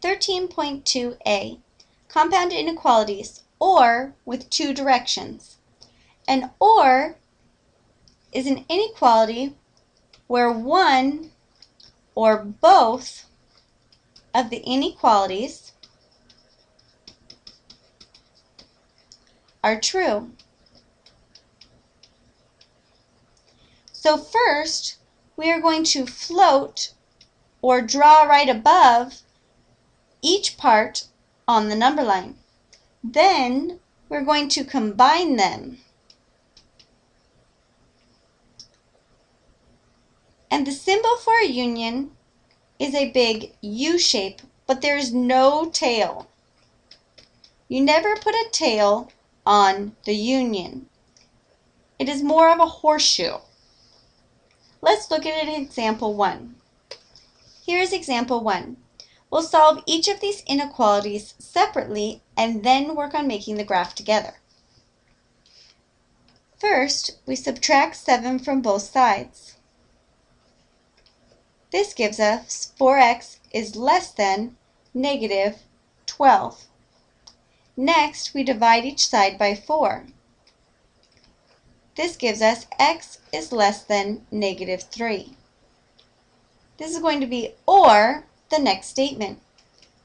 13.2a, compound inequalities, or with two directions. An or is an inequality where one or both of the inequalities are true. So first, we are going to float or draw right above each part on the number line. Then we're going to combine them. And the symbol for a union is a big U shape, but there's no tail. You never put a tail on the union. It is more of a horseshoe. Let's look at an example 1. Here is example 1. We'll solve each of these inequalities separately and then work on making the graph together. First, we subtract 7 from both sides. This gives us 4x is less than negative 12. Next, we divide each side by 4. This gives us x is less than negative 3. This is going to be or the next statement.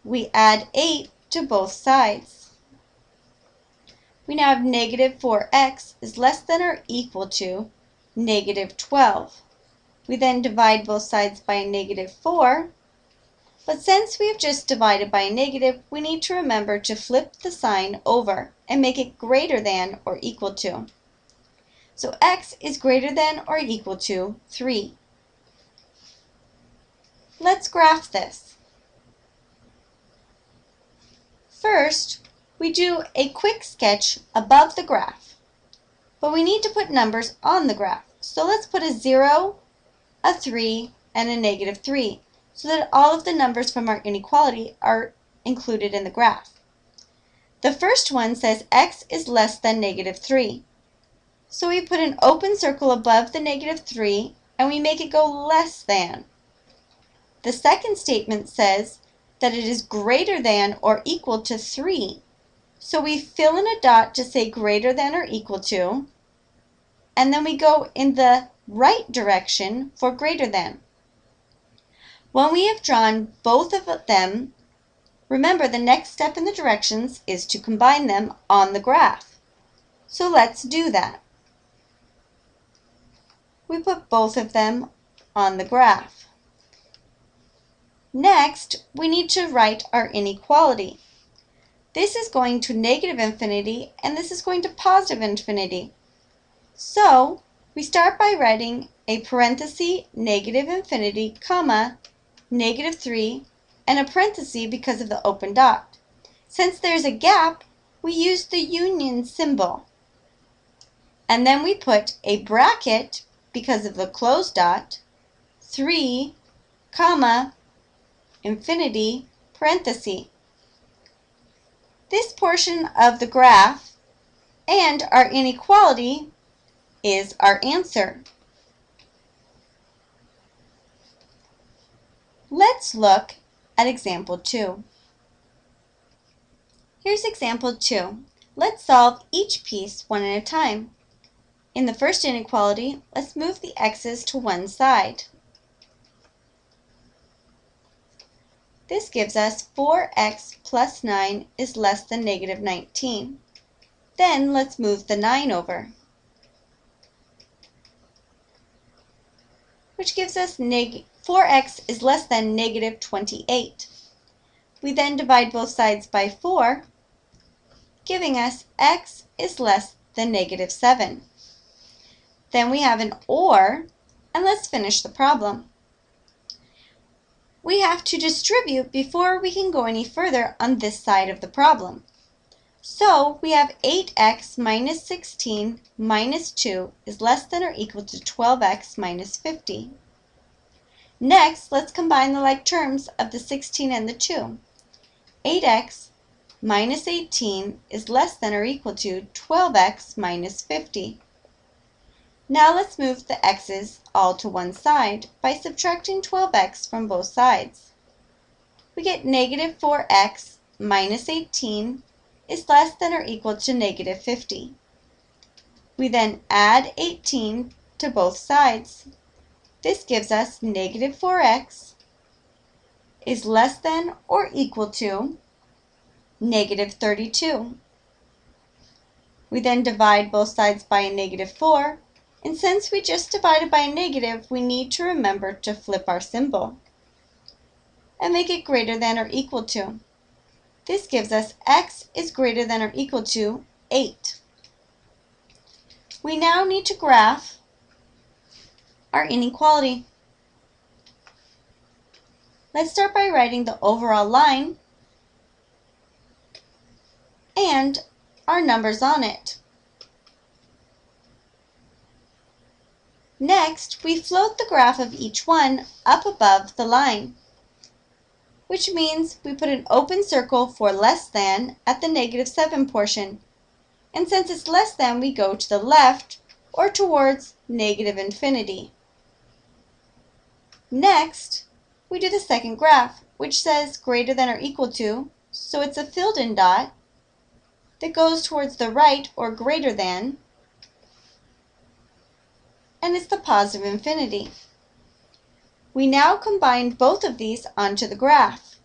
We add 8 to both sides. We now have negative 4x is less than or equal to negative 12. We then divide both sides by negative 4. But since we've just divided by a negative, we need to remember to flip the sign over and make it greater than or equal to. So x is greater than or equal to 3. Let's graph this. First, we do a quick sketch above the graph, but we need to put numbers on the graph. So let's put a 0, a 3, and a negative 3 so that all of the numbers from our inequality are included in the graph. The first one says x is less than negative 3. So we put an open circle above the negative 3 and we make it go less than. The second statement says that it is greater than or equal to 3. So we fill in a dot to say greater than or equal to, and then we go in the right direction for greater than. When we have drawn both of them, remember the next step in the directions is to combine them on the graph. So let's do that. We put both of them on the graph. Next, we need to write our inequality. This is going to negative infinity, and this is going to positive infinity. So, we start by writing a parenthesis, negative infinity, comma, negative 3, and a parenthesis because of the open dot. Since there's a gap, we use the union symbol. And then we put a bracket because of the closed dot, 3, comma, infinity, parenthesis. This portion of the graph and our inequality is our answer. Let's look at example 2. Here's example 2. Let's solve each piece one at a time. In the first inequality, let's move the x's to one side. This gives us 4x plus 9 is less than negative 19. Then let's move the 9 over. which gives us 4x is less than negative 28. We then divide both sides by 4, giving us x is less than negative 7. Then we have an OR, and let's finish the problem. We have to distribute before we can go any further on this side of the problem. So we have 8x minus 16 minus 2 is less than or equal to 12x minus 50. Next, let's combine the like terms of the 16 and the 2. 8x minus 18 is less than or equal to 12x minus 50. Now let's move the x's all to one side by subtracting 12x from both sides. we get negative 4x minus 18 is less than or equal to negative 50. We then add 18 to both sides. This gives us negative 4x is less than or equal to negative 32. We then divide both sides by a negative 4, and since we just divided by a negative, we need to remember to flip our symbol and make it greater than or equal to. This gives us x is greater than or equal to 8. We now need to graph our inequality. Let's start by writing the overall line and our numbers on it. Next, we float the graph of each one up above the line, which means we put an open circle for less than at the negative 7 portion. And since it's less than, we go to the left or towards negative infinity. Next, we do the second graph, which says greater than or equal to, so it's a filled in dot that goes towards the right or greater than, and it's the positive infinity. We now combine both of these onto the graph.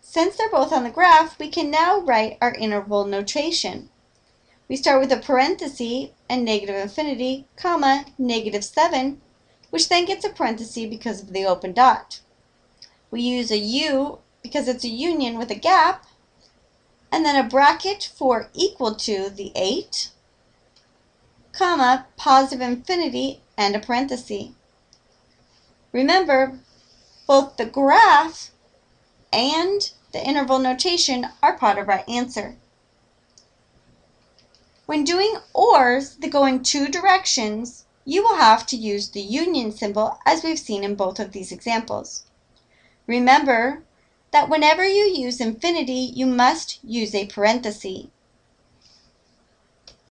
Since they're both on the graph, we can now write our interval notation. We start with a parenthesis and negative infinity, comma, negative 7, which then gets a parenthesis because of the open dot. We use a U because it's a union with a gap, and then a bracket for equal to the 8, comma, positive infinity, and a parenthesis. Remember, both the graph and the interval notation are part of our answer. When doing ORs that go in two directions, you will have to use the union symbol as we've seen in both of these examples. Remember that whenever you use infinity, you must use a parenthesis.